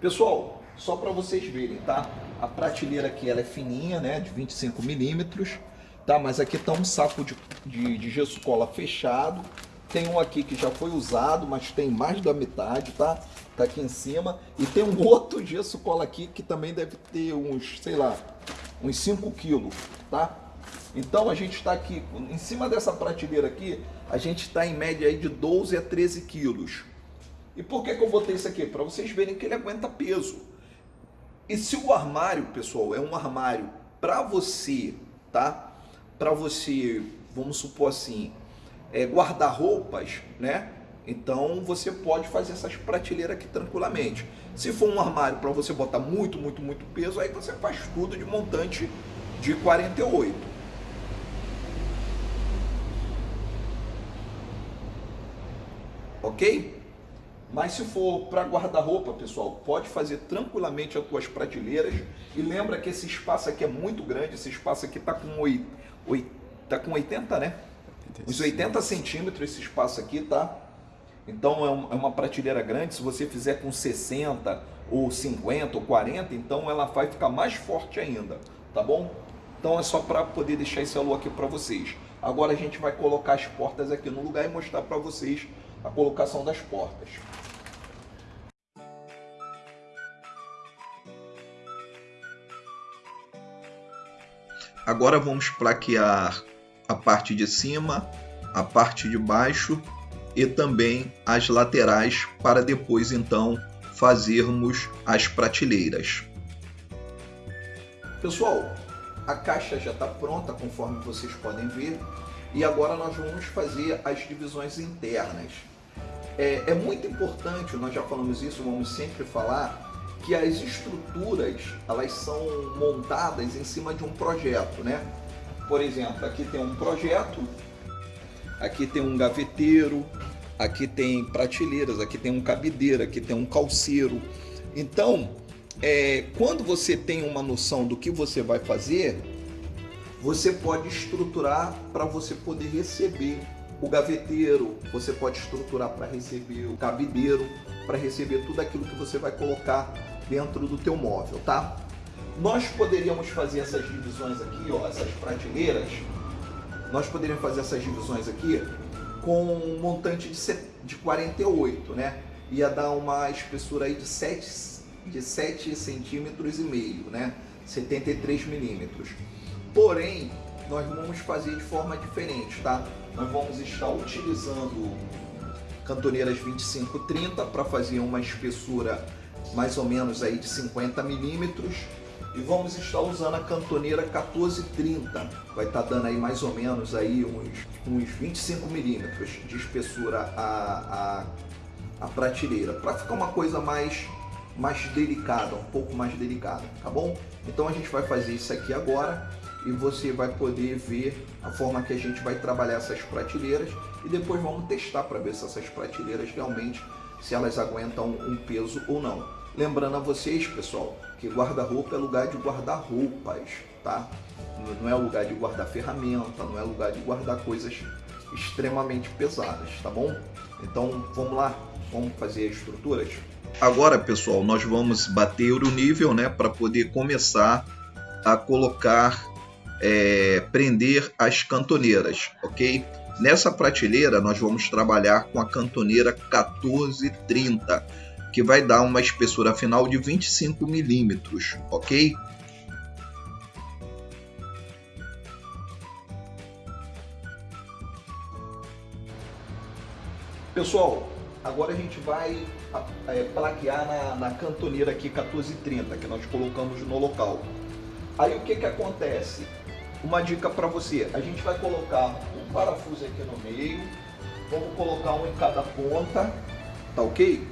Pessoal, só para vocês verem, tá? A prateleira aqui ela é fininha, né? De 25 milímetros, tá? Mas aqui tá um saco de, de, de gesso cola fechado. Tem um aqui que já foi usado, mas tem mais da metade, tá? Tá aqui em cima. E tem um outro gesso cola aqui que também deve ter uns, sei lá, uns 5 quilos, tá? Então a gente está aqui, em cima dessa prateleira aqui, a gente está em média aí de 12 a 13 quilos. E por que, que eu botei isso aqui? Para vocês verem que ele aguenta peso. E se o armário, pessoal, é um armário para você, tá? Para você, vamos supor assim, é, guardar roupas, né? Então você pode fazer essas prateleiras aqui tranquilamente. Se for um armário para você botar muito, muito, muito peso, aí você faz tudo de montante de 48. Ok? Mas se for para guarda-roupa, pessoal, pode fazer tranquilamente as tuas prateleiras. E lembra que esse espaço aqui é muito grande, esse espaço aqui está com, 8, 8, tá com 80, né? Uns 80 centímetros esse espaço aqui, tá? Então é, é uma prateleira grande, se você fizer com 60 ou 50 ou 40, então ela vai ficar mais forte ainda, tá bom? Então é só para poder deixar esse alô aqui para vocês. Agora a gente vai colocar as portas aqui no lugar e mostrar para vocês a colocação das portas. Agora vamos plaquear a parte de cima, a parte de baixo e também as laterais para depois então fazermos as prateleiras. Pessoal, a caixa já está pronta conforme vocês podem ver e agora nós vamos fazer as divisões internas. É, é muito importante, nós já falamos isso, vamos sempre falar, que as estruturas elas são montadas em cima de um projeto, né? Por exemplo, aqui tem um projeto, aqui tem um gaveteiro, aqui tem prateleiras, aqui tem um cabideiro, aqui tem um calceiro. Então, é, quando você tem uma noção do que você vai fazer, você pode estruturar para você poder receber o gaveteiro, você pode estruturar para receber o cabideiro, para receber tudo aquilo que você vai colocar dentro do teu móvel, tá? Nós poderíamos fazer essas divisões aqui, ó, essas prateleiras, nós poderíamos fazer essas divisões aqui com um montante de, de 48, né? Ia dar uma espessura aí de 7, de 7 centímetros e meio, né? 73 milímetros. Porém, nós vamos fazer de forma diferente, tá? Nós vamos estar utilizando cantoneiras 25-30 para fazer uma espessura mais ou menos aí de 50 milímetros. E vamos estar usando a cantoneira 1430 vai estar dando aí mais ou menos aí uns, uns 25 milímetros de espessura a, a, a prateleira. Para ficar uma coisa mais mais delicada, um pouco mais delicada, tá bom? Então a gente vai fazer isso aqui agora e você vai poder ver a forma que a gente vai trabalhar essas prateleiras. E depois vamos testar para ver se essas prateleiras realmente se elas aguentam um peso ou não. Lembrando a vocês, pessoal, que guarda-roupa é lugar de guardar roupas, tá? Não é lugar de guardar ferramenta, não é lugar de guardar coisas extremamente pesadas, tá bom? Então vamos lá, vamos fazer as estruturas? Agora, pessoal, nós vamos bater o nível, né, para poder começar a colocar é, prender as cantoneiras, ok? Nessa prateleira nós vamos trabalhar com a cantoneira 1430, que vai dar uma espessura final de 25 milímetros, ok? Pessoal, agora a gente vai é, plaquear na, na cantoneira aqui 1430, que nós colocamos no local. Aí o que que acontece? Uma dica para você. A gente vai colocar um parafuso aqui no meio, vamos colocar um em cada ponta, tá ok?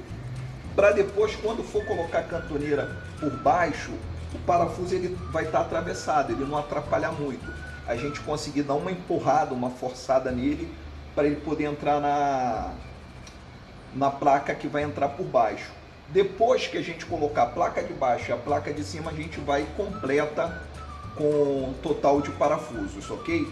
Para depois, quando for colocar a cantoneira por baixo, o parafuso ele vai estar tá atravessado, ele não atrapalhar muito. A gente conseguir dar uma empurrada, uma forçada nele, para ele poder entrar na, na placa que vai entrar por baixo. Depois que a gente colocar a placa de baixo e a placa de cima, a gente vai completa com total de parafusos, ok?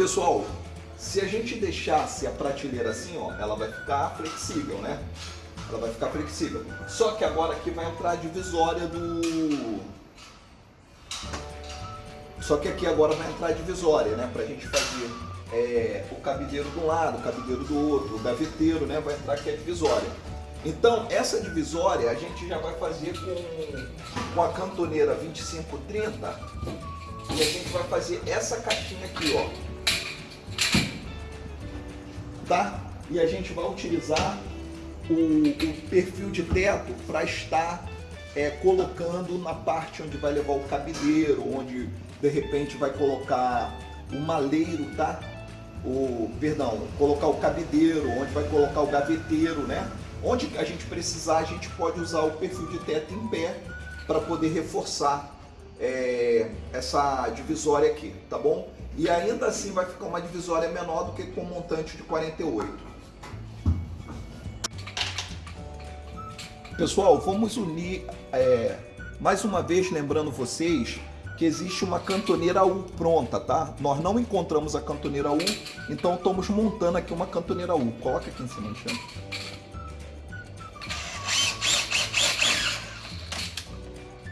Pessoal, se a gente deixasse a prateleira assim, ó, ela vai ficar flexível, né? Ela vai ficar flexível. Só que agora aqui vai entrar a divisória do... Só que aqui agora vai entrar a divisória, né? Pra gente fazer é, o cabideiro de um lado, o cabideiro do outro, o gaveteiro, né? Vai entrar aqui a divisória. Então, essa divisória a gente já vai fazer com, com a cantoneira 2530 e a gente vai fazer essa caixinha aqui, ó. Tá? E a gente vai utilizar o, o perfil de teto para estar é, colocando na parte onde vai levar o cabideiro, onde de repente vai colocar o maleiro, tá? O, perdão, colocar o cabideiro, onde vai colocar o gaveteiro, né? Onde a gente precisar, a gente pode usar o perfil de teto em pé para poder reforçar é, essa divisória aqui, tá bom? E ainda assim vai ficar uma divisória menor do que com montante de 48. Pessoal, vamos unir, é, mais uma vez lembrando vocês que existe uma cantoneira U pronta, tá? Nós não encontramos a cantoneira U, então estamos montando aqui uma cantoneira U. Coloca aqui em cima, Alexandre.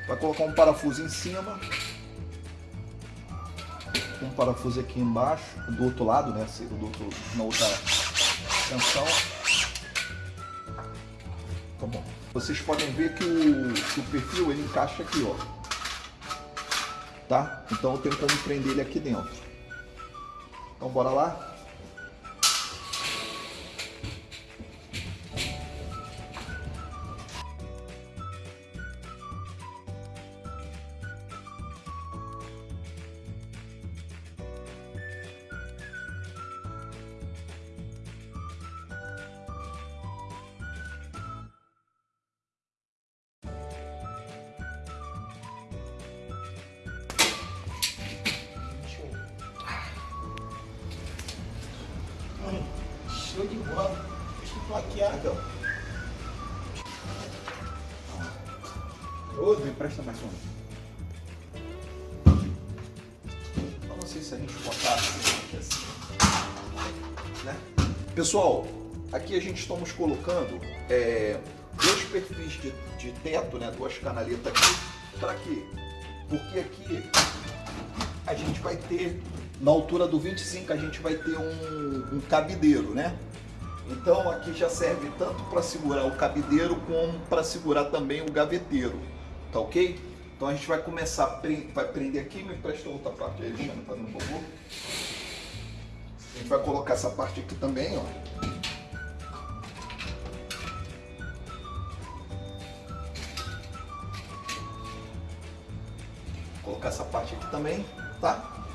Vai colocar um parafuso em cima. Um parafuso aqui embaixo, do outro lado, né? Do outro, na outra tensão. Tá bom. Vocês podem ver que o, que o perfil ele encaixa aqui, ó. Tá? Então eu tenho como prender ele aqui dentro. Então bora lá? Show de bola. Plaquear, então. Ô, me empresta mais um. Eu não sei se a gente botar aqui assim. Né? Pessoal, aqui a gente estamos colocando é, dois perfis de, de teto, né? duas canaletas aqui. Para quê? Porque aqui a gente vai ter na altura do 25 a gente vai ter um, um cabideiro, né? Então aqui já serve tanto para segurar o cabideiro como para segurar também o gaveteiro, tá ok? Então a gente vai começar, vai prender aqui, me empresta outra parte aí, Alexandre, fazendo um favor. A gente vai colocar essa parte aqui também, ó. colocar essa parte aqui também, tá?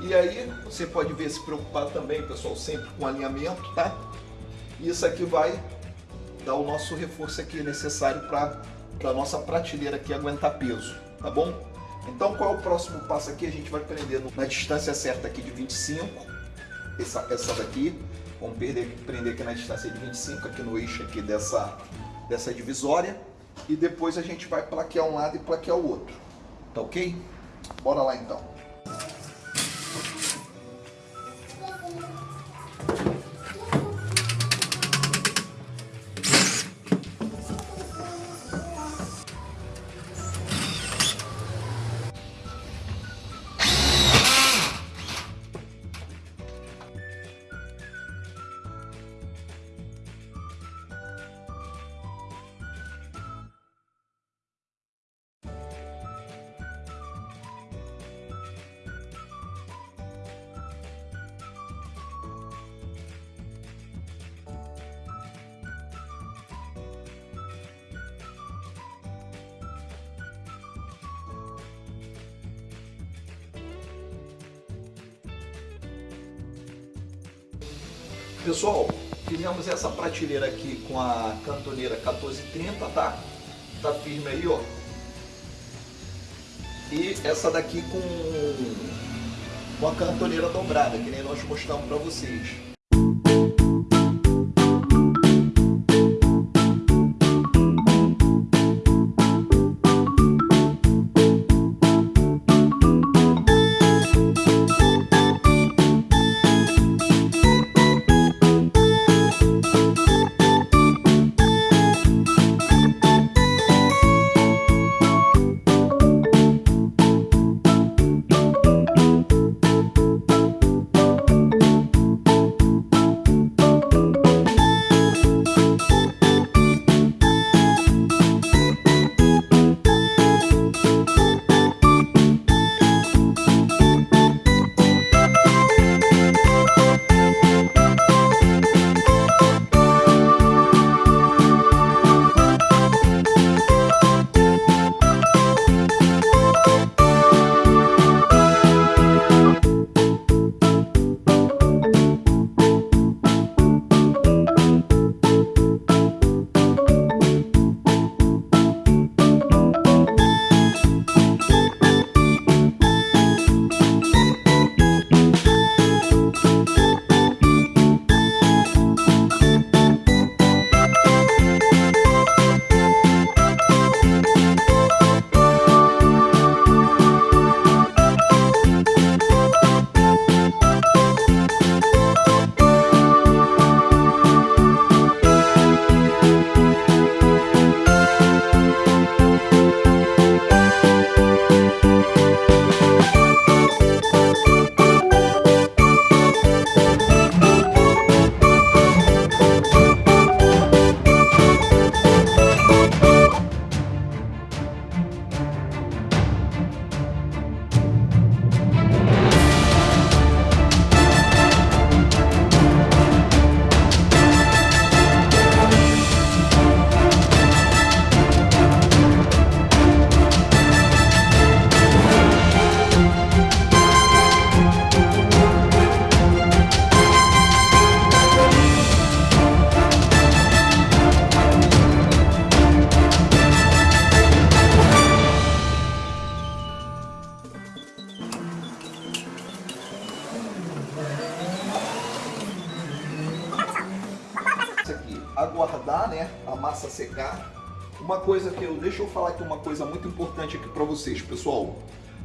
E aí você pode ver se preocupar também, pessoal, sempre com alinhamento, tá? Isso aqui vai dar o nosso reforço aqui necessário para a nossa prateleira aqui aguentar peso, tá bom? Então qual é o próximo passo aqui? A gente vai prender na distância certa aqui de 25, essa, essa daqui, vamos perder, prender aqui na distância de 25, aqui no eixo aqui dessa, dessa divisória, e depois a gente vai plaquear um lado e plaquear o outro, tá ok? Bora lá então. Pessoal, fizemos essa prateleira aqui com a cantoneira 1430, tá? Tá firme aí, ó. E essa daqui com uma cantoneira dobrada, que nem nós mostramos para vocês. Massa secar. Uma coisa que eu, deixa eu falar aqui uma coisa muito importante aqui para vocês, pessoal.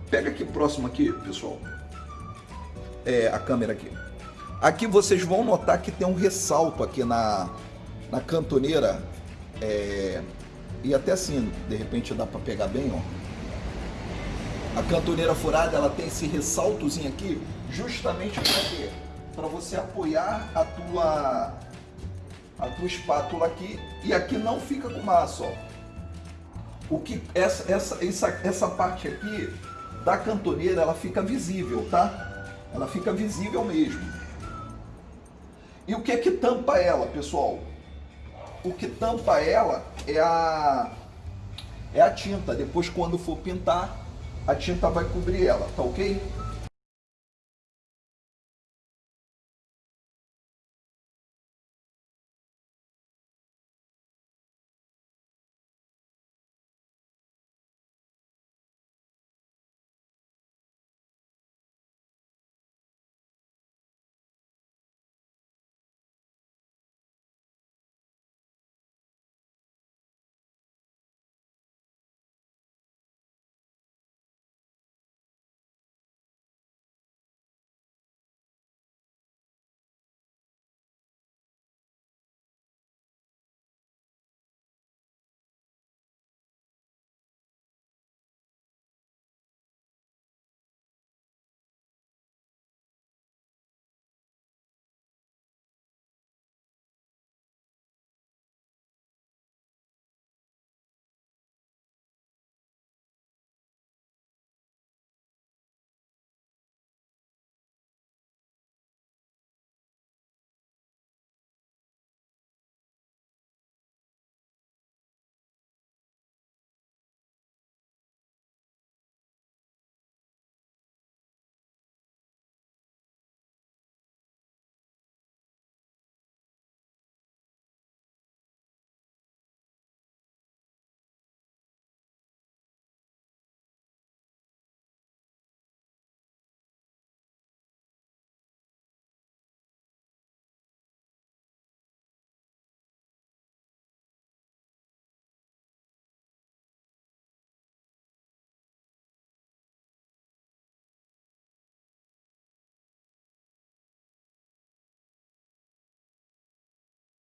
Pega aqui próximo aqui, pessoal. É, a câmera aqui. Aqui vocês vão notar que tem um ressalto aqui na, na cantoneira. É, e até assim, de repente dá para pegar bem, ó. A cantoneira furada, ela tem esse ressaltozinho aqui, justamente para quê? Para você apoiar a tua a tua espátula aqui e aqui não fica com massa, ó. O que essa essa essa essa parte aqui da cantoneira, ela fica visível, tá? Ela fica visível mesmo. E o que é que tampa ela, pessoal? O que tampa ela é a é a tinta. Depois quando for pintar, a tinta vai cobrir ela, tá OK?